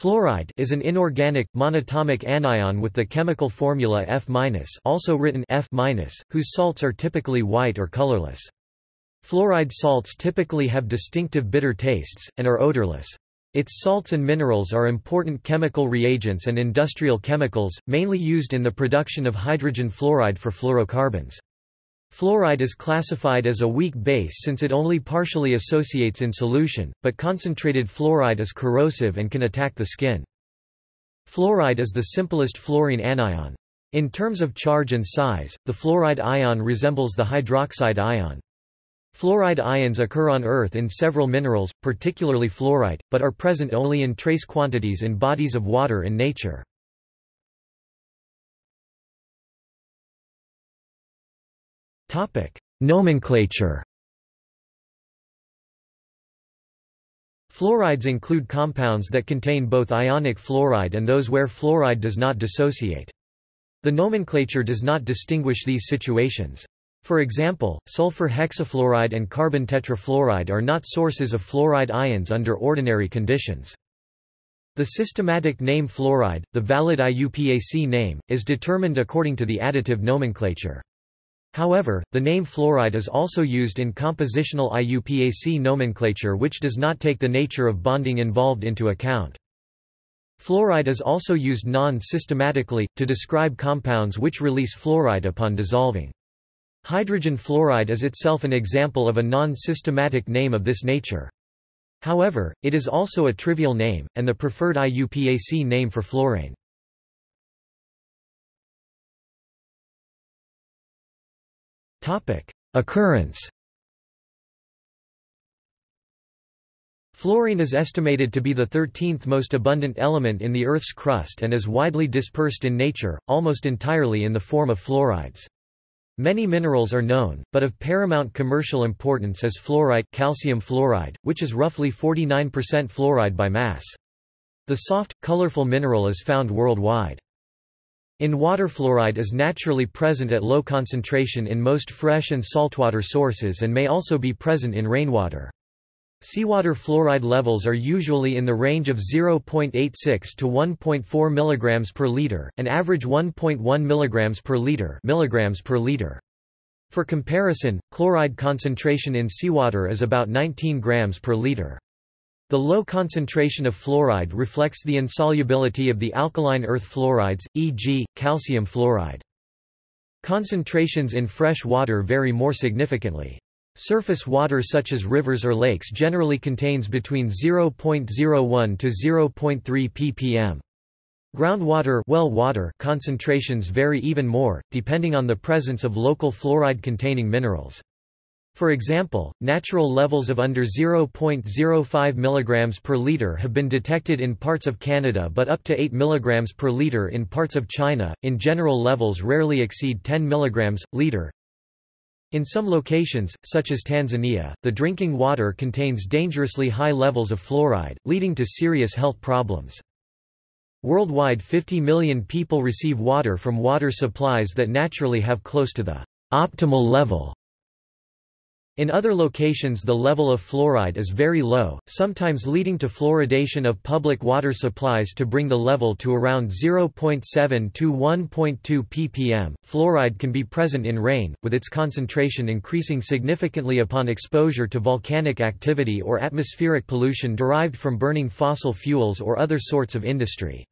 Fluoride is an inorganic, monatomic anion with the chemical formula F also written F whose salts are typically white or colorless. Fluoride salts typically have distinctive bitter tastes, and are odorless. Its salts and minerals are important chemical reagents and industrial chemicals, mainly used in the production of hydrogen fluoride for fluorocarbons. Fluoride is classified as a weak base since it only partially associates in solution, but concentrated fluoride is corrosive and can attack the skin. Fluoride is the simplest fluorine anion. In terms of charge and size, the fluoride ion resembles the hydroxide ion. Fluoride ions occur on Earth in several minerals, particularly fluorite, but are present only in trace quantities in bodies of water in nature. Topic: Nomenclature. Fluorides include compounds that contain both ionic fluoride and those where fluoride does not dissociate. The nomenclature does not distinguish these situations. For example, sulfur hexafluoride and carbon tetrafluoride are not sources of fluoride ions under ordinary conditions. The systematic name fluoride, the valid IUPAC name, is determined according to the additive nomenclature. However, the name fluoride is also used in compositional IUPAC nomenclature which does not take the nature of bonding involved into account. Fluoride is also used non-systematically, to describe compounds which release fluoride upon dissolving. Hydrogen fluoride is itself an example of a non-systematic name of this nature. However, it is also a trivial name, and the preferred IUPAC name for fluorane. Occurrence Fluorine is estimated to be the 13th most abundant element in the Earth's crust and is widely dispersed in nature, almost entirely in the form of fluorides. Many minerals are known, but of paramount commercial importance is fluorite calcium fluoride, which is roughly 49% fluoride by mass. The soft, colorful mineral is found worldwide. In water fluoride is naturally present at low concentration in most fresh and saltwater sources and may also be present in rainwater. Seawater fluoride levels are usually in the range of 0.86 to 1.4 mg per liter, an average 1.1 mg per liter, milligrams per liter. For comparison, chloride concentration in seawater is about 19 grams per liter. The low concentration of fluoride reflects the insolubility of the alkaline earth fluorides, e.g., calcium fluoride. Concentrations in fresh water vary more significantly. Surface water such as rivers or lakes generally contains between 0.01 to 0.3 ppm. Groundwater well water concentrations vary even more, depending on the presence of local fluoride-containing minerals. For example, natural levels of under 0.05 mg per liter have been detected in parts of Canada but up to 8 mg per liter in parts of China. In general levels rarely exceed 10 mg liter. In some locations, such as Tanzania, the drinking water contains dangerously high levels of fluoride, leading to serious health problems. Worldwide 50 million people receive water from water supplies that naturally have close to the optimal level in other locations the level of fluoride is very low, sometimes leading to fluoridation of public water supplies to bring the level to around 0.7 to 1.2 ppm. Fluoride can be present in rain, with its concentration increasing significantly upon exposure to volcanic activity or atmospheric pollution derived from burning fossil fuels or other sorts of industry.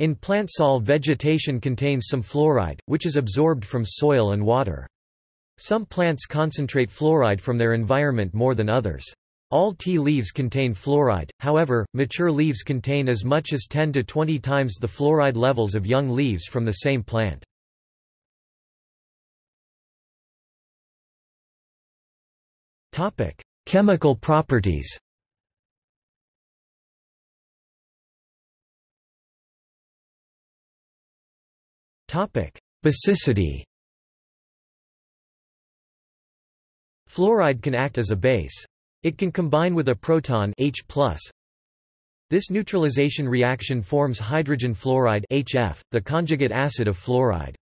In plant sol vegetation contains some fluoride, which is absorbed from soil and water. Some plants concentrate fluoride from their environment more than others. All tea leaves contain fluoride, however, mature leaves contain as much as 10 to 20 times the fluoride levels of young leaves from the same plant. Chemical properties Basicity Fluoride can act as a base. It can combine with a proton H+. This neutralization reaction forms hydrogen fluoride HF, the conjugate acid of fluoride.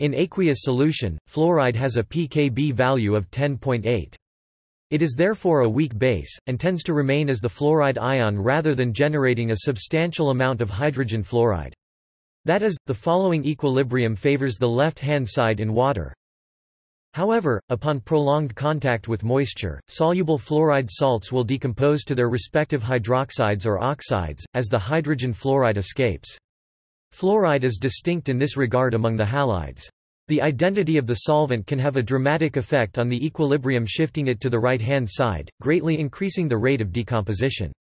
In aqueous solution, fluoride has a pKb value of 10.8. It is therefore a weak base, and tends to remain as the fluoride ion rather than generating a substantial amount of hydrogen fluoride. That is, the following equilibrium favors the left-hand side in water. However, upon prolonged contact with moisture, soluble fluoride salts will decompose to their respective hydroxides or oxides, as the hydrogen fluoride escapes. Fluoride is distinct in this regard among the halides. The identity of the solvent can have a dramatic effect on the equilibrium shifting it to the right-hand side, greatly increasing the rate of decomposition.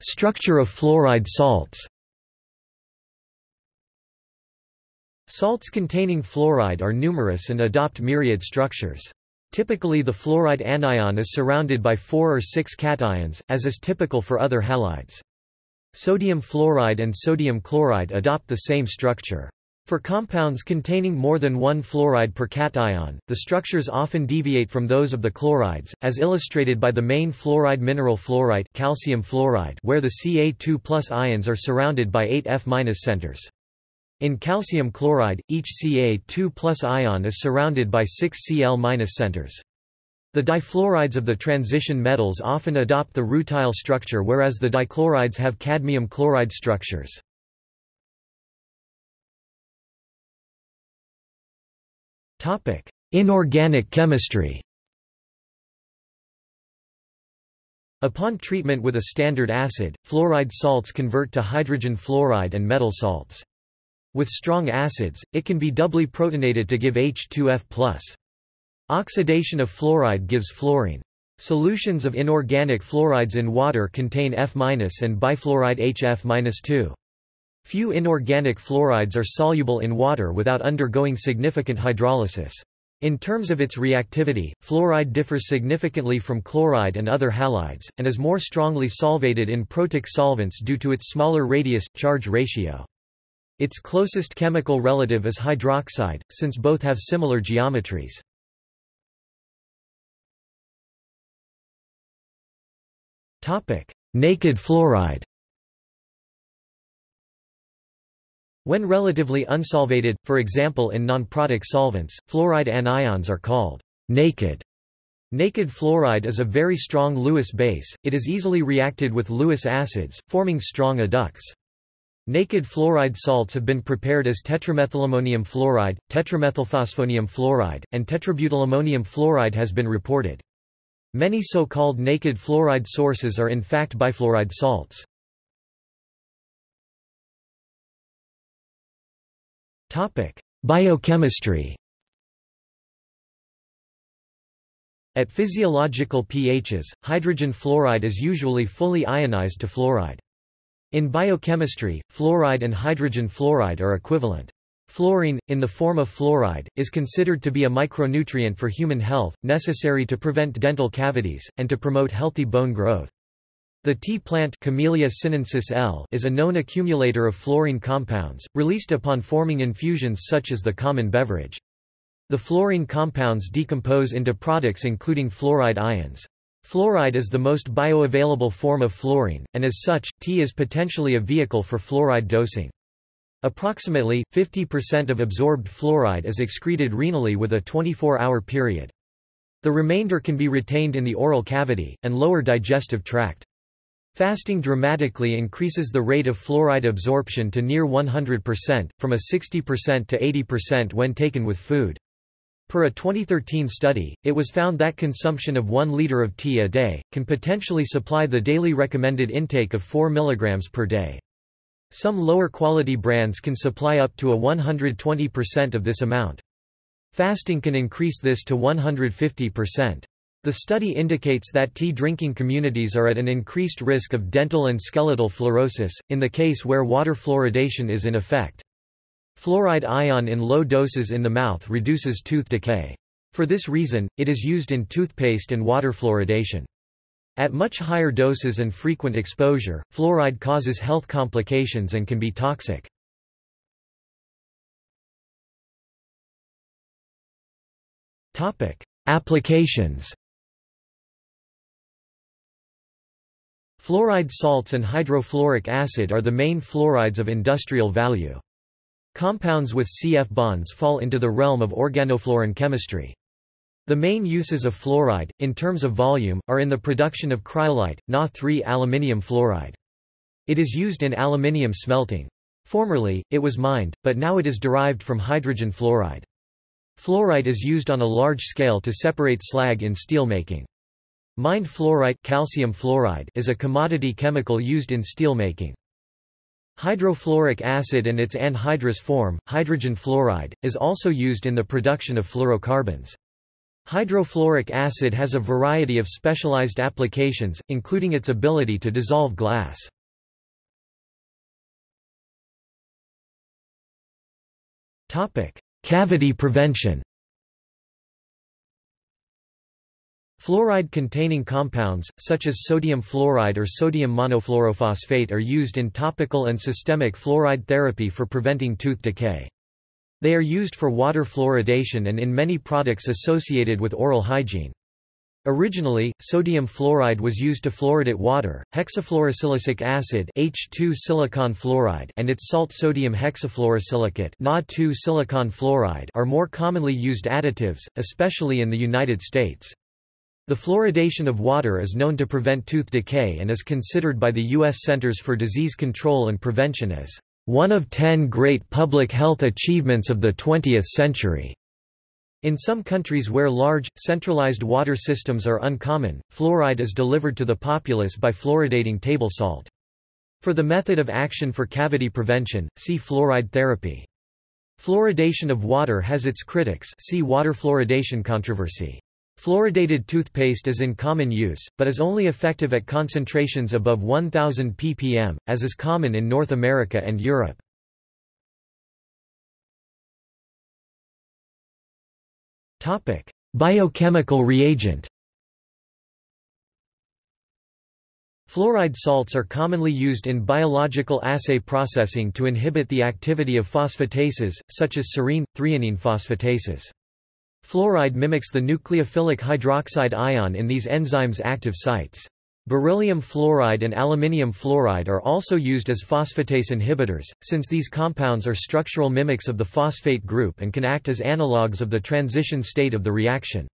Structure of fluoride salts Salts containing fluoride are numerous and adopt myriad structures. Typically the fluoride anion is surrounded by four or six cations, as is typical for other halides. Sodium fluoride and sodium chloride adopt the same structure. For compounds containing more than one fluoride per cation, the structures often deviate from those of the chlorides, as illustrated by the main fluoride mineral fluorite calcium fluoride where the Ca2 ions are surrounded by 8 F centers. In calcium chloride, each Ca2 ion is surrounded by 6 Cl centers. The difluorides of the transition metals often adopt the rutile structure whereas the dichlorides have cadmium chloride structures. Inorganic chemistry Upon treatment with a standard acid, fluoride salts convert to hydrogen fluoride and metal salts. With strong acids, it can be doubly protonated to give H2F+. Oxidation of fluoride gives fluorine. Solutions of inorganic fluorides in water contain F- and bifluoride HF-2. Few inorganic fluorides are soluble in water without undergoing significant hydrolysis. In terms of its reactivity, fluoride differs significantly from chloride and other halides, and is more strongly solvated in protic solvents due to its smaller radius-charge ratio. Its closest chemical relative is hydroxide, since both have similar geometries. Naked fluoride When relatively unsolvated, for example in nonprotic solvents, fluoride anions are called naked. Naked fluoride is a very strong Lewis base, it is easily reacted with Lewis acids, forming strong adducts. Naked fluoride salts have been prepared as tetramethylammonium fluoride, tetramethylphosphonium fluoride, and tetrabutylammonium fluoride has been reported. Many so-called naked fluoride sources are in fact bifluoride salts. Biochemistry At physiological pHs, hydrogen fluoride is usually fully ionized to fluoride. In biochemistry, fluoride and hydrogen fluoride are equivalent. Fluorine, in the form of fluoride, is considered to be a micronutrient for human health, necessary to prevent dental cavities, and to promote healthy bone growth. The tea plant Camellia sinensis L is a known accumulator of fluorine compounds, released upon forming infusions such as the common beverage. The fluorine compounds decompose into products including fluoride ions. Fluoride is the most bioavailable form of fluorine, and as such, tea is potentially a vehicle for fluoride dosing. Approximately, 50% of absorbed fluoride is excreted renally with a 24-hour period. The remainder can be retained in the oral cavity, and lower digestive tract. Fasting dramatically increases the rate of fluoride absorption to near 100%, from a 60% to 80% when taken with food. Per a 2013 study, it was found that consumption of 1 liter of tea a day, can potentially supply the daily recommended intake of 4 mg per day. Some lower quality brands can supply up to a 120% of this amount. Fasting can increase this to 150%. The study indicates that tea drinking communities are at an increased risk of dental and skeletal fluorosis, in the case where water fluoridation is in effect. Fluoride ion in low doses in the mouth reduces tooth decay. For this reason, it is used in toothpaste and water fluoridation. At much higher doses and frequent exposure, fluoride causes health complications and can be toxic. Applications Fluoride salts and hydrofluoric acid are the main fluorides of industrial value. Compounds with CF bonds fall into the realm of organofluorine chemistry. The main uses of fluoride, in terms of volume, are in the production of cryolite, Na3 aluminium fluoride. It is used in aluminium smelting. Formerly, it was mined, but now it is derived from hydrogen fluoride. Fluoride is used on a large scale to separate slag in steelmaking. Mined fluorite calcium fluoride is a commodity chemical used in steelmaking. Hydrofluoric acid and its anhydrous form, hydrogen fluoride, is also used in the production of fluorocarbons. Hydrofluoric acid has a variety of specialized applications, including its ability to dissolve glass. Cavity prevention Fluoride-containing compounds, such as sodium fluoride or sodium monofluorophosphate are used in topical and systemic fluoride therapy for preventing tooth decay. They are used for water fluoridation and in many products associated with oral hygiene. Originally, sodium fluoride was used to fluoridate water, hexafluorosilicic acid H2 silicon fluoride and its salt sodium hexafluorosilicate Na2 silicon fluoride are more commonly used additives, especially in the United States. The fluoridation of water is known to prevent tooth decay and is considered by the U.S. Centers for Disease Control and Prevention as one of ten great public health achievements of the 20th century. In some countries where large, centralized water systems are uncommon, fluoride is delivered to the populace by fluoridating table salt. For the method of action for cavity prevention, see fluoride therapy. Fluoridation of water has its critics see water fluoridation controversy. Fluoridated toothpaste is in common use, but is only effective at concentrations above 1000 ppm, as is common in North America and Europe. Biochemical reagent Fluoride salts are commonly used in biological assay processing to inhibit the activity of phosphatases, such as serine, threonine phosphatases. Fluoride mimics the nucleophilic hydroxide ion in these enzymes' active sites. Beryllium fluoride and aluminium fluoride are also used as phosphatase inhibitors, since these compounds are structural mimics of the phosphate group and can act as analogues of the transition state of the reaction.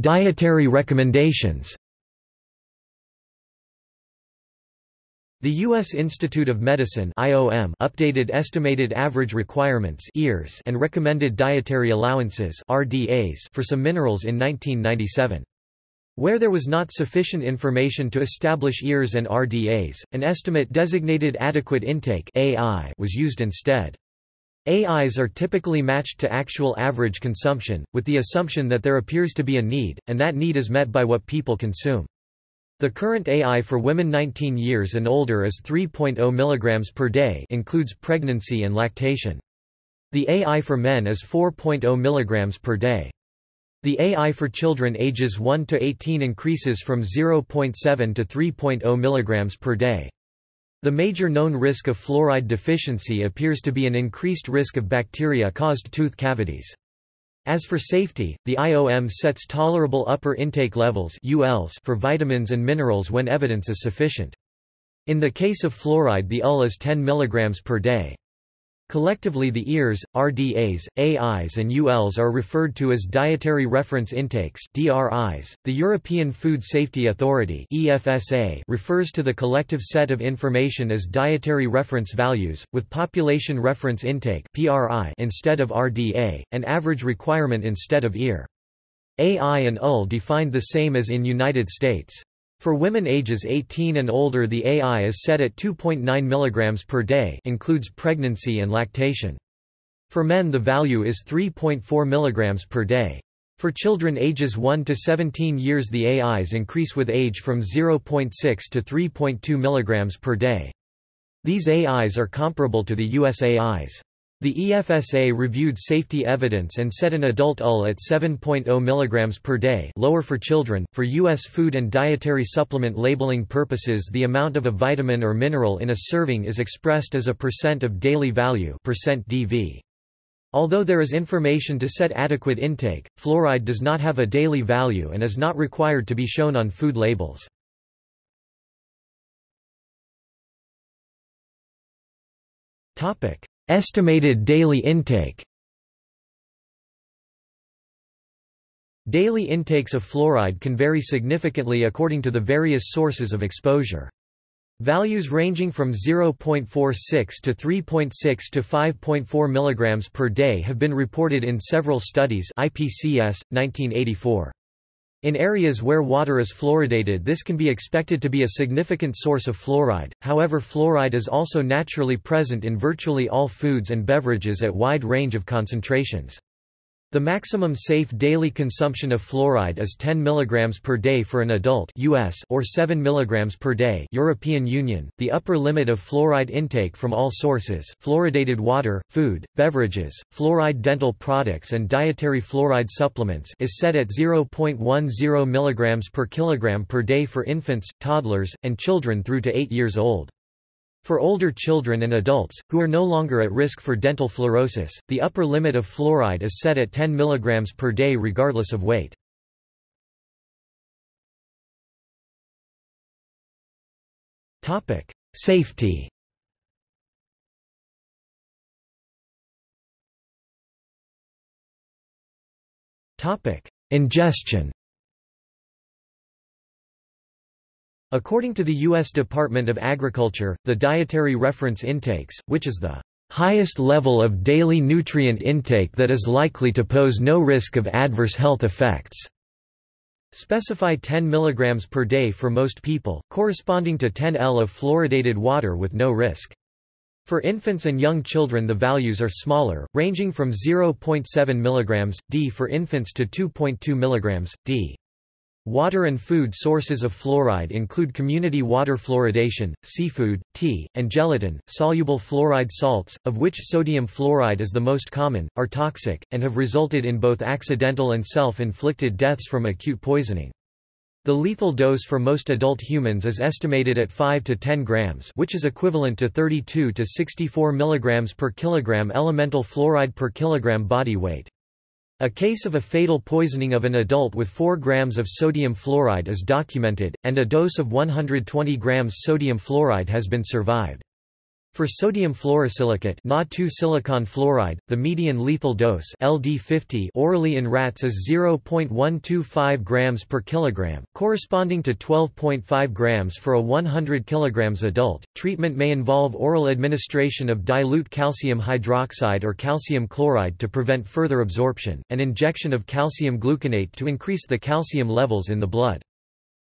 Dietary recommendations The U.S. Institute of Medicine IOM updated estimated average requirements EARS and recommended dietary allowances RDAs for some minerals in 1997. Where there was not sufficient information to establish EARs and RDAs, an estimate designated adequate intake AI was used instead. AIs are typically matched to actual average consumption, with the assumption that there appears to be a need, and that need is met by what people consume. The current AI for women 19 years and older is 3.0 mg per day includes pregnancy and lactation. The AI for men is 4.0 mg per day. The AI for children ages 1 to 18 increases from 0.7 to 3.0 mg per day. The major known risk of fluoride deficiency appears to be an increased risk of bacteria-caused tooth cavities. As for safety, the IOM sets tolerable upper intake levels ULs for vitamins and minerals when evidence is sufficient. In the case of fluoride the UL is 10 mg per day. Collectively the EARs, RDAs, AIs and ULs are referred to as Dietary Reference Intakes DRIs. .The European Food Safety Authority EFSA refers to the collective set of information as Dietary Reference Values, with Population Reference Intake PRI instead of RDA, and Average Requirement instead of EAR. AI and UL defined the same as in United States. For women ages 18 and older the AI is set at 2.9 mg per day includes pregnancy and lactation. For men the value is 3.4 mg per day. For children ages 1 to 17 years the AIs increase with age from 0.6 to 3.2 mg per day. These AIs are comparable to the US AIs. The EFSA reviewed safety evidence and set an adult UL at 7.0 mg per day lower for children. For U.S. food and dietary supplement labeling purposes the amount of a vitamin or mineral in a serving is expressed as a percent of daily value percent DV. Although there is information to set adequate intake, fluoride does not have a daily value and is not required to be shown on food labels. Topic. Estimated daily intake Daily intakes of fluoride can vary significantly according to the various sources of exposure. Values ranging from 0.46 to 3.6 to 5.4 mg per day have been reported in several studies IPCS, 1984. In areas where water is fluoridated this can be expected to be a significant source of fluoride, however fluoride is also naturally present in virtually all foods and beverages at wide range of concentrations. The maximum safe daily consumption of fluoride is 10 mg per day for an adult US or 7 mg per day European Union. The upper limit of fluoride intake from all sources, fluoridated water, food, beverages, fluoride dental products and dietary fluoride supplements is set at 0.10 mg per kilogram per day for infants, toddlers, and children through to 8 years old. For older children and adults, who are no longer at risk for dental fluorosis, the upper limit of fluoride is set at 10 mg per day regardless of weight. Safety Ingestion According to the U.S. Department of Agriculture, the dietary reference intakes, which is the highest level of daily nutrient intake that is likely to pose no risk of adverse health effects, specify 10 mg per day for most people, corresponding to 10 L of fluoridated water with no risk. For infants and young children the values are smaller, ranging from 0.7 mg, d for infants to 2.2 mg, d. Water and food sources of fluoride include community water fluoridation, seafood, tea, and gelatin. Soluble fluoride salts, of which sodium fluoride is the most common, are toxic, and have resulted in both accidental and self inflicted deaths from acute poisoning. The lethal dose for most adult humans is estimated at 5 to 10 grams, which is equivalent to 32 to 64 milligrams per kilogram elemental fluoride per kilogram body weight. A case of a fatal poisoning of an adult with 4 grams of sodium fluoride is documented, and a dose of 120 grams sodium fluoride has been survived. For sodium fluorosilicate silicon fluoride, the median lethal dose LD50 orally in rats is 0.125 grams per kilogram, corresponding to 12.5 grams for a 100 kilograms adult. Treatment may involve oral administration of dilute calcium hydroxide or calcium chloride to prevent further absorption, and injection of calcium gluconate to increase the calcium levels in the blood.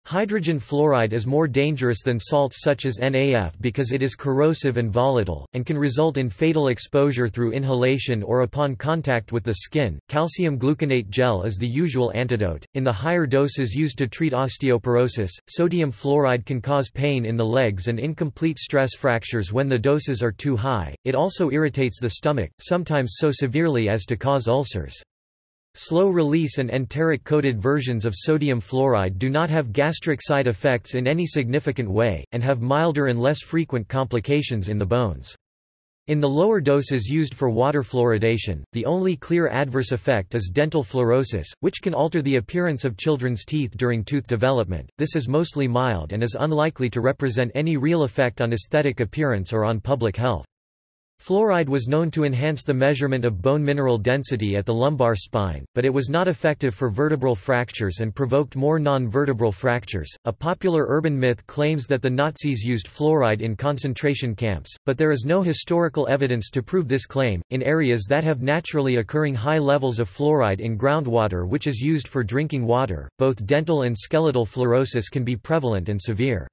Hydrogen fluoride is more dangerous than salts such as NaF because it is corrosive and volatile, and can result in fatal exposure through inhalation or upon contact with the skin. Calcium gluconate gel is the usual antidote. In the higher doses used to treat osteoporosis, sodium fluoride can cause pain in the legs and incomplete stress fractures when the doses are too high. It also irritates the stomach, sometimes so severely as to cause ulcers. Slow-release and enteric-coated versions of sodium fluoride do not have gastric side effects in any significant way, and have milder and less frequent complications in the bones. In the lower doses used for water fluoridation, the only clear adverse effect is dental fluorosis, which can alter the appearance of children's teeth during tooth development. This is mostly mild and is unlikely to represent any real effect on aesthetic appearance or on public health. Fluoride was known to enhance the measurement of bone mineral density at the lumbar spine, but it was not effective for vertebral fractures and provoked more non-vertebral fractures. A popular urban myth claims that the Nazis used fluoride in concentration camps, but there is no historical evidence to prove this claim. In areas that have naturally occurring high levels of fluoride in groundwater which is used for drinking water, both dental and skeletal fluorosis can be prevalent and severe.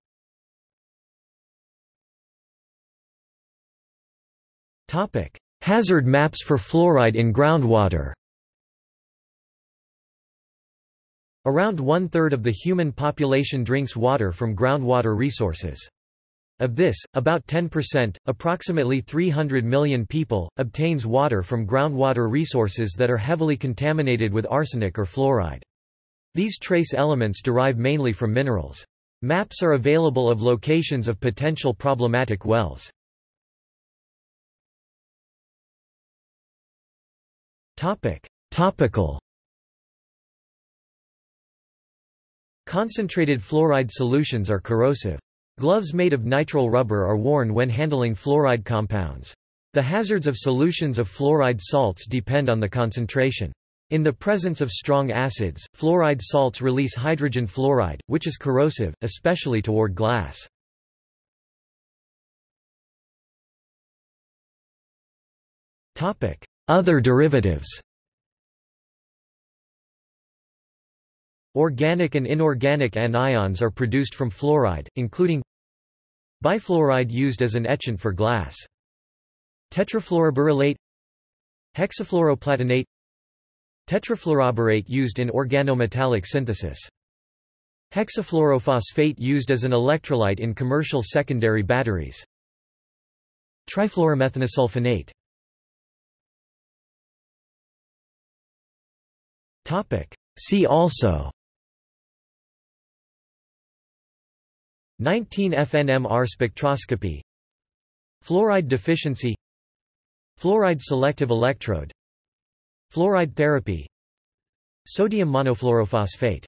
Hazard maps for fluoride in groundwater Around one-third of the human population drinks water from groundwater resources. Of this, about 10%, approximately 300 million people, obtains water from groundwater resources that are heavily contaminated with arsenic or fluoride. These trace elements derive mainly from minerals. Maps are available of locations of potential problematic wells. Topical Concentrated fluoride solutions are corrosive. Gloves made of nitrile rubber are worn when handling fluoride compounds. The hazards of solutions of fluoride salts depend on the concentration. In the presence of strong acids, fluoride salts release hydrogen fluoride, which is corrosive, especially toward glass. Other derivatives Organic and inorganic anions are produced from fluoride, including bifluoride used as an etchant for glass. Tetrafluoroberyllate Hexafluoroplatinate Tetrafluoroborate used in organometallic synthesis. Hexafluorophosphate used as an electrolyte in commercial secondary batteries. Trifluoromethanesulfonate See also. 19-FNMR spectroscopy. Fluoride deficiency. Fluoride selective electrode. Fluoride therapy. Sodium monofluorophosphate